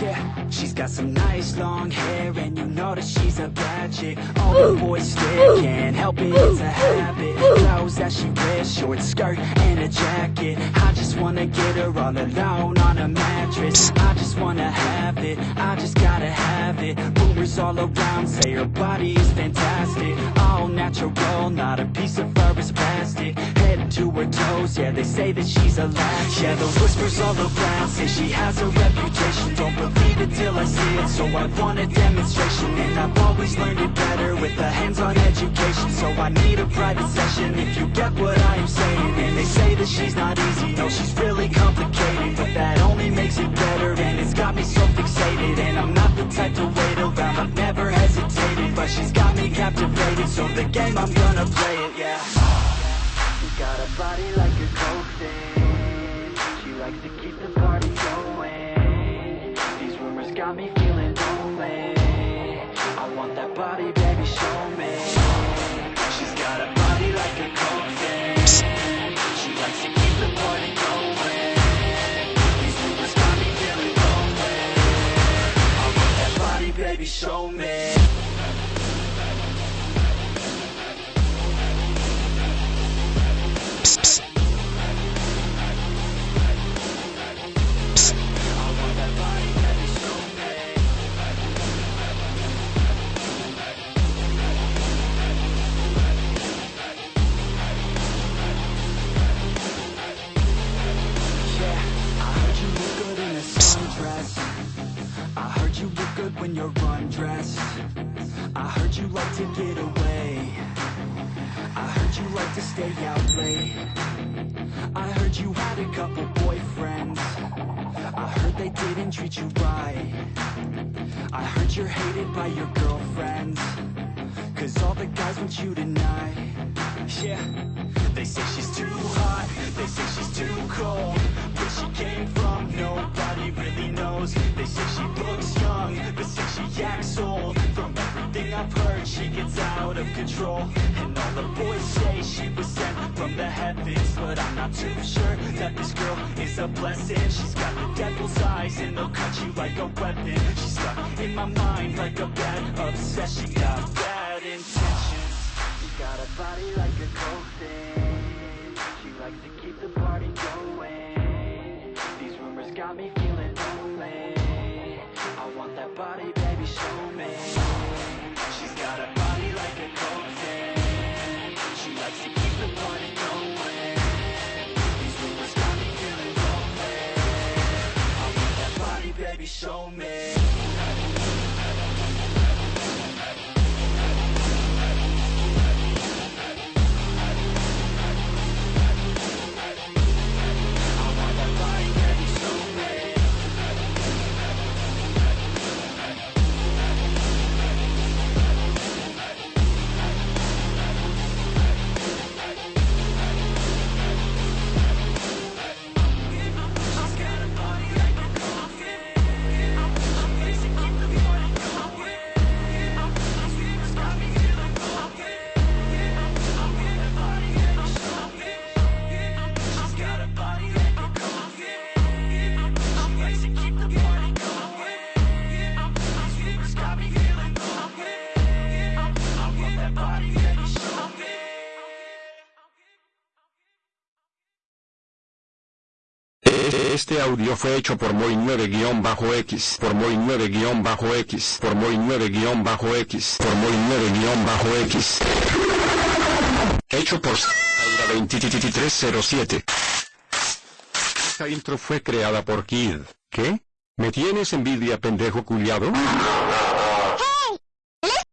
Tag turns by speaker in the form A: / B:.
A: Yeah, she's got some nice long hair and you know that she's a bad chick. All the boys stare, can't help it, it's a habit. Clothes that she wears, short skirt and a jacket. I just wanna get her all alone on a mattress. I just wanna have it, I just gotta have it. Rumors all around say her body is fantastic. All natural, not a piece of fur is plastic her toes, yeah they say that she's a latch Yeah the whispers all around say she has a reputation. Don't believe it till I see it, so I want a demonstration. And I've always learned it better with a hands-on education. So I need a private session if you get what I am saying. And they say that she's not easy, no she's really complicated. But that only makes it better and it's got me so fixated. And I'm not the type to wait around, I've never hesitated. But she's got me captivated, baby, show me I like to get away. I heard you like to stay out late. I heard you had a couple boyfriends. I heard they didn't treat you right. I heard you're hated by your girlfriends. Cause all the guys want you tonight. Yeah. They say she's too hot. They say she's too cold I've heard She gets out of control. And all the boys say she was sent from the heavens But I'm not too sure That this girl is a blessing. She's got the devil's eyes And they'll cut you like a weapon. She's stuck in my mind Like a bad obsession. She Got bad intentions. She got a body like a thing She likes to keep the party going. These rumors got me feeling lonely. I want that body, baby, show me She's got a body like a coke thing She likes to keep the party going. These rumors got me feeling I want that body, baby, show me
B: Este audio fue hecho por Moy 9-X, por Moy 9-X, por Moy 9-X, por Moy 9-X. Hecho por Aura 2307. Esta intro fue creada por Kid. ¿Qué? ¿Me tienes envidia pendejo culiado?